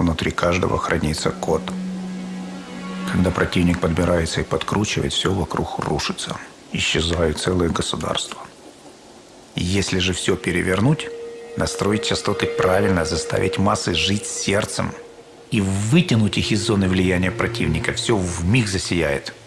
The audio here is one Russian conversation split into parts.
Внутри каждого хранится код. Когда противник подбирается и подкручивает, все вокруг рушится. Исчезают целые государства. Если же все перевернуть, настроить частоты правильно, заставить массы жить сердцем и вытянуть их из зоны влияния противника, все в миг засияет –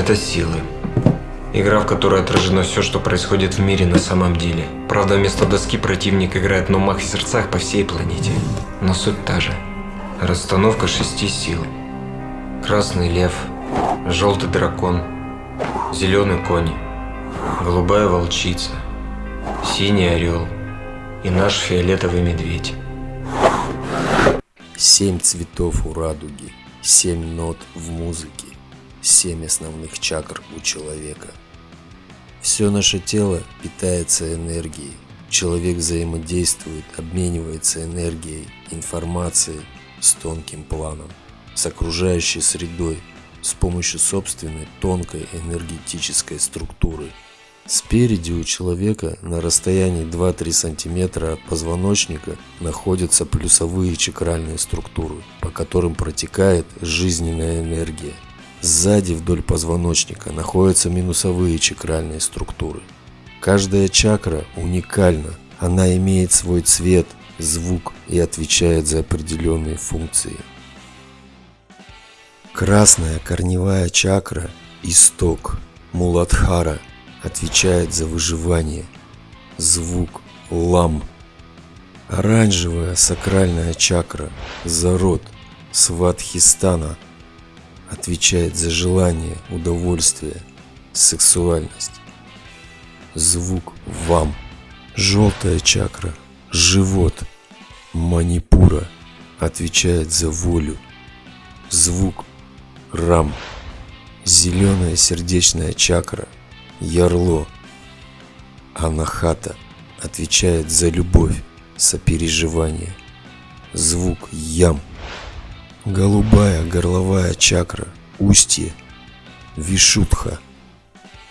Это силы. Игра, в которой отражено все, что происходит в мире на самом деле. Правда, вместо доски противник играет на умах и сердцах по всей планете. Но суть та же. Расстановка шести сил. Красный лев, желтый дракон, зеленый конь, голубая волчица, синий орел и наш фиолетовый медведь. Семь цветов у радуги, семь нот в музыке семь основных чакр у человека. Все наше тело питается энергией. Человек взаимодействует, обменивается энергией, информацией с тонким планом, с окружающей средой, с помощью собственной тонкой энергетической структуры. Спереди у человека на расстоянии 2-3 см от позвоночника находятся плюсовые чакральные структуры, по которым протекает жизненная энергия – Сзади вдоль позвоночника находятся минусовые чакральные структуры. Каждая чакра уникальна, она имеет свой цвет, звук и отвечает за определенные функции. Красная корневая чакра – исток, Муладхара отвечает за выживание, звук – лам. Оранжевая сакральная чакра – зарод, сватхистана – отвечает за желание, удовольствие, сексуальность. Звук вам. Желтая чакра, живот, манипура отвечает за волю. Звук рам. Зеленая сердечная чакра, ярло. Анахата отвечает за любовь, сопереживание. Звук ям Голубая горловая чакра, устье, вишутха,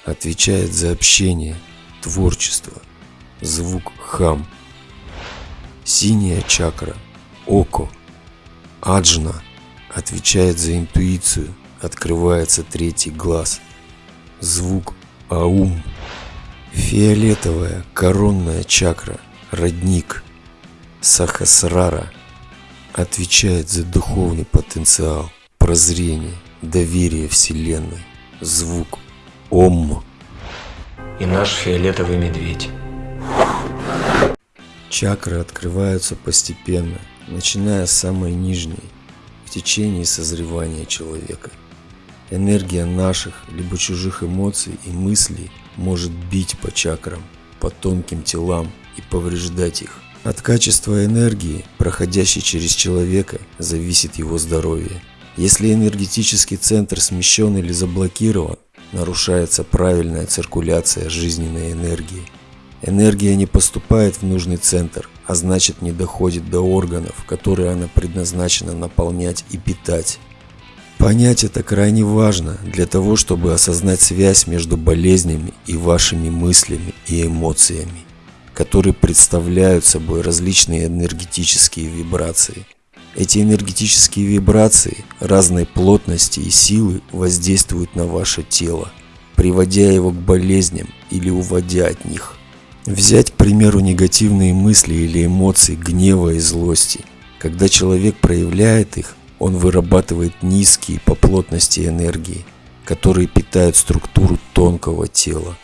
отвечает за общение, творчество, звук хам. Синяя чакра, око, аджна, отвечает за интуицию, открывается третий глаз, звук аум. Фиолетовая коронная чакра, родник, сахасрара – отвечает за духовный потенциал, прозрение, доверие Вселенной, звук Ом. И наш фиолетовый медведь. Чакры открываются постепенно, начиная с самой нижней, в течение созревания человека. Энергия наших либо чужих эмоций и мыслей может бить по чакрам, по тонким телам и повреждать их. От качества энергии, проходящей через человека, зависит его здоровье. Если энергетический центр смещен или заблокирован, нарушается правильная циркуляция жизненной энергии. Энергия не поступает в нужный центр, а значит не доходит до органов, которые она предназначена наполнять и питать. Понять это крайне важно для того, чтобы осознать связь между болезнями и вашими мыслями и эмоциями которые представляют собой различные энергетические вибрации. Эти энергетические вибрации разной плотности и силы воздействуют на ваше тело, приводя его к болезням или уводя от них. Взять, к примеру, негативные мысли или эмоции гнева и злости. Когда человек проявляет их, он вырабатывает низкие по плотности энергии, которые питают структуру тонкого тела.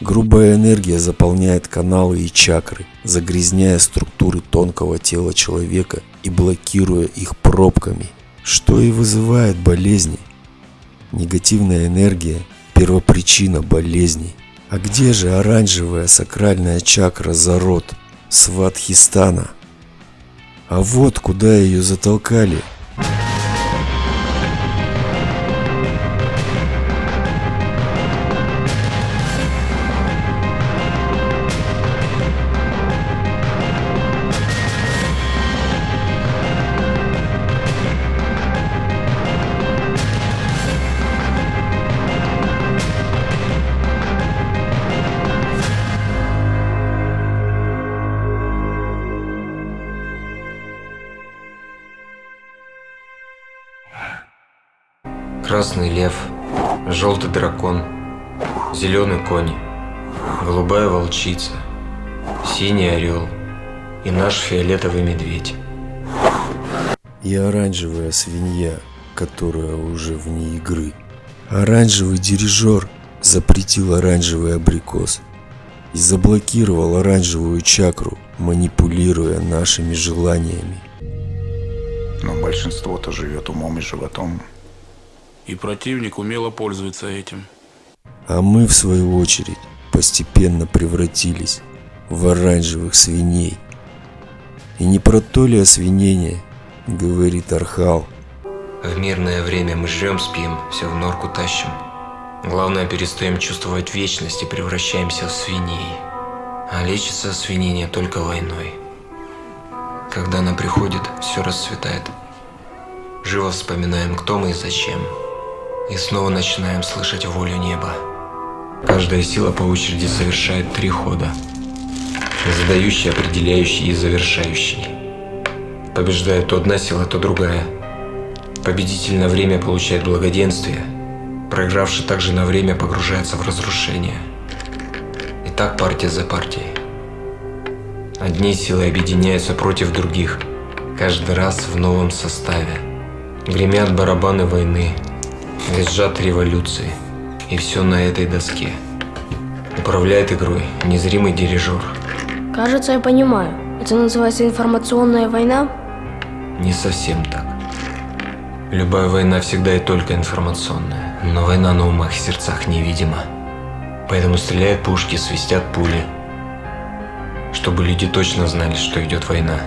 Грубая энергия заполняет каналы и чакры, загрязняя структуры тонкого тела человека и блокируя их пробками, что и вызывает болезни. Негативная энергия – первопричина болезней. А где же оранжевая сакральная чакра Зарод, Сватхистана? А вот куда ее затолкали – Красный лев, желтый дракон, зеленый конь, голубая волчица, синий орел и наш фиолетовый медведь. И оранжевая свинья, которая уже вне игры. Оранжевый дирижер запретил оранжевый абрикос и заблокировал оранжевую чакру, манипулируя нашими желаниями. Но большинство-то живет умом и животом. И противник умело пользуется этим. А мы, в свою очередь, постепенно превратились в оранжевых свиней. И не про то ли освинение, говорит Архал. В мирное время мы жрем, спим, все в норку тащим. Главное, перестаем чувствовать вечность и превращаемся в свиней. А лечится свинение только войной. Когда она приходит, все расцветает. Живо вспоминаем, кто мы и зачем. И снова начинаем слышать волю неба. Каждая сила по очереди совершает три хода. Задающий, определяющий и завершающий. Побеждает то одна сила, то другая. Победитель на время получает благоденствие. Проигравший также на время погружается в разрушение. И так партия за партией. Одни силы объединяются против других, каждый раз в новом составе. Гремят барабаны войны, визжат революции, и все на этой доске. Управляет игрой незримый дирижер. Кажется, я понимаю. Это называется информационная война? Не совсем так. Любая война всегда и только информационная, но война на умах и сердцах невидима. Поэтому стреляют пушки, свистят пули, чтобы люди точно знали, что идет война.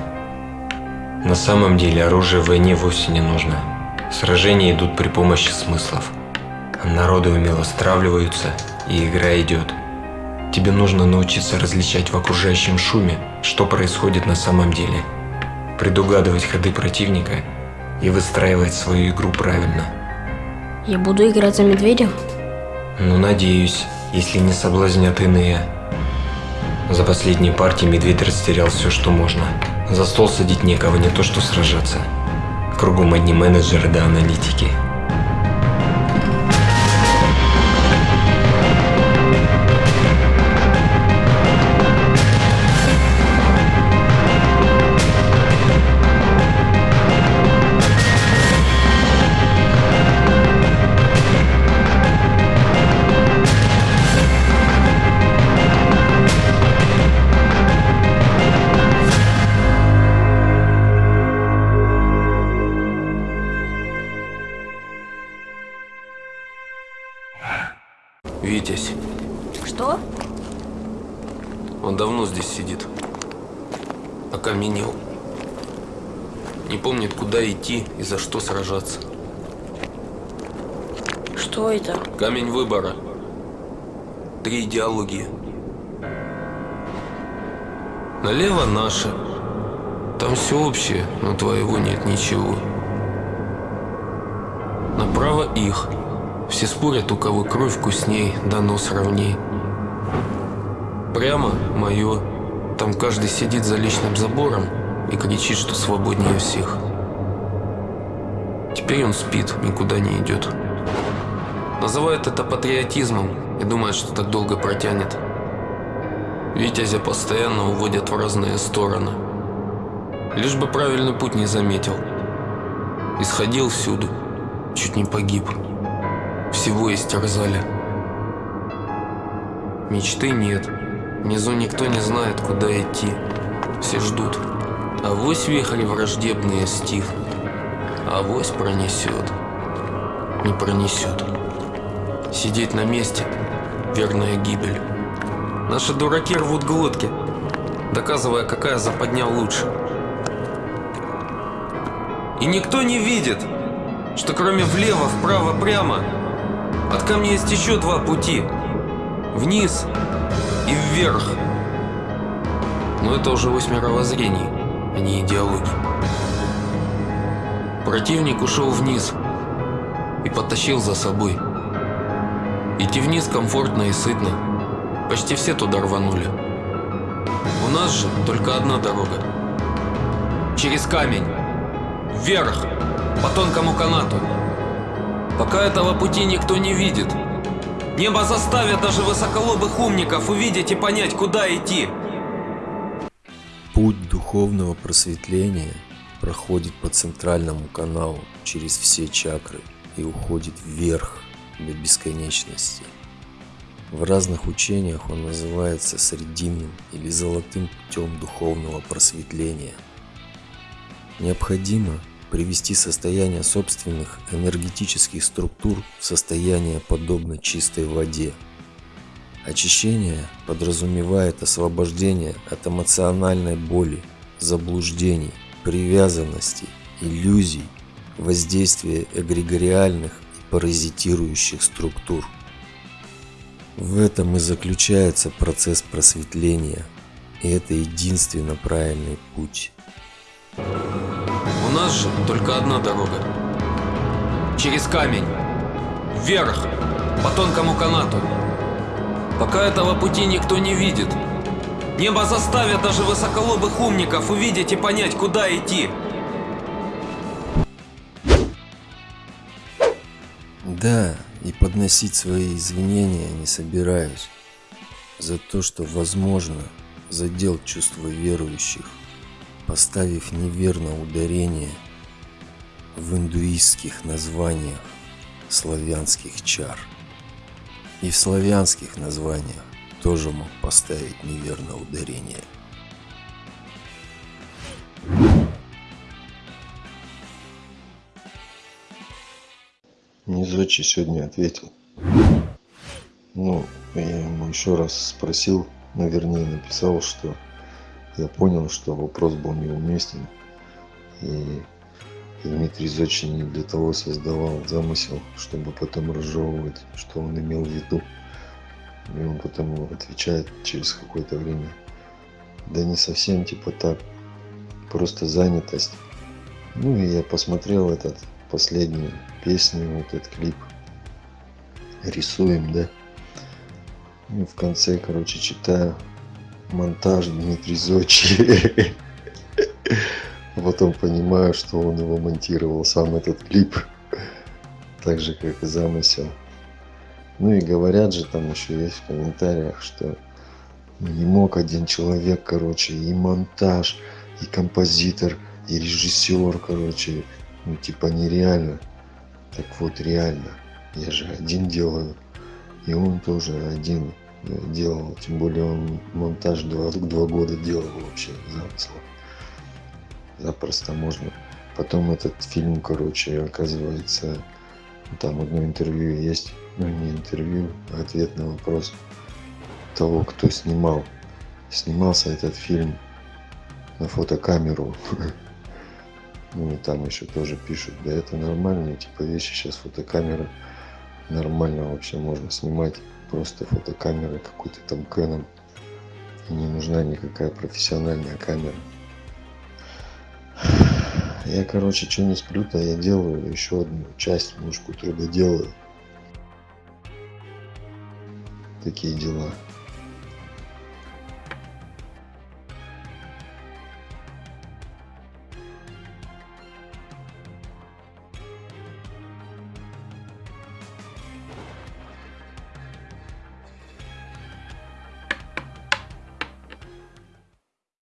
На самом деле оружие в войне вовсе не нужно. Сражения идут при помощи смыслов. Народы умело стравливаются, и игра идет. Тебе нужно научиться различать в окружающем шуме, что происходит на самом деле. Предугадывать ходы противника и выстраивать свою игру правильно. Я буду играть за медведя? Ну, надеюсь, если не соблазнят иные. За последние партии медведь растерял все, что можно. За стол садить некого, не то что сражаться. Кругом одни менеджеры да аналитики. Здесь сидит. Окаменел. Не помнит, куда идти и за что сражаться. Что это? Камень выбора. Три идеологии. Налево наше. Там все общее, но твоего нет ничего. Направо их. Все спорят, у кого кровь вкусней, да нос ровней. Прямо мое. Там каждый сидит за личным забором и кричит, что свободнее всех. Теперь он спит, никуда не идет. Называют это патриотизмом и думают, что так долго протянет. Витязя постоянно уводят в разные стороны. Лишь бы правильный путь не заметил. Исходил всюду, чуть не погиб. Всего истерзали. Мечты нет. Внизу никто не знает, куда идти. Все ждут. А вось вихрь враждебные стих. А вось пронесет. Не пронесет. Сидеть на месте – верная гибель. Наши дураки рвут глотки, доказывая, какая западня лучше. И никто не видит, что кроме влево, вправо, прямо, от камня есть еще два пути. Вниз и вверх. Но это уже ось мировоззрений, а не идеологии. Противник ушел вниз и потащил за собой. Идти вниз комфортно и сытно. Почти все туда рванули. У нас же только одна дорога. Через камень. Вверх. По тонкому канату. Пока этого пути никто не видит. Небо заставит даже высоколобых умников увидеть и понять, куда идти. Путь духовного просветления проходит по центральному каналу через все чакры и уходит вверх до бесконечности. В разных учениях он называется срединным или золотым путем духовного просветления. Необходимо привести состояние собственных энергетических структур в состояние подобно чистой воде. Очищение подразумевает освобождение от эмоциональной боли, заблуждений, привязанностей, иллюзий, воздействия эгрегориальных и паразитирующих структур. В этом и заключается процесс просветления, и это единственно правильный путь. Нас же только одна дорога. Через камень. Вверх. По тонкому канату. Пока этого пути никто не видит. Небо заставит даже высоколобых умников увидеть и понять, куда идти. Да, и подносить свои извинения не собираюсь за то, что, возможно, задел чувства верующих, поставив неверно ударение в индуистских названиях славянских чар. И в славянских названиях тоже мог поставить неверно ударение. Низочи сегодня ответил. Ну, я ему еще раз спросил, ну, вернее, написал, что я понял, что вопрос был неуместен. И Дмитрий Зочи не для того создавал замысел, чтобы потом разжевывать, что он имел в виду. И он потом отвечает через какое-то время. Да не совсем типа так. Просто занятость. Ну и я посмотрел этот последнюю песню, вот этот клип. Рисуем, да? И в конце, короче, читаю монтаж Дмитрий Зочи. Потом понимаю, что он его монтировал, сам этот клип. Так же, как и замысел. Ну и говорят же там еще есть в комментариях, что не мог один человек, короче, и монтаж, и композитор, и режиссер, короче, ну типа нереально. Так вот, реально. Я же один делаю. И он тоже один делал. Тем более он монтаж два, два года делал вообще замысла. Запросто можно. Потом этот фильм, короче, оказывается, там одно интервью есть. Ну, не интервью, а ответ на вопрос того, кто снимал. Снимался этот фильм на фотокамеру. Ну и там еще тоже пишут, да это нормально, типа вещи сейчас фотокамера нормально вообще можно снимать просто фотокамерой какой-то там Canon. И не нужна никакая профессиональная камера. Я, короче, что не сплю-то, я делаю еще одну часть, мушку труда делаю. Такие дела.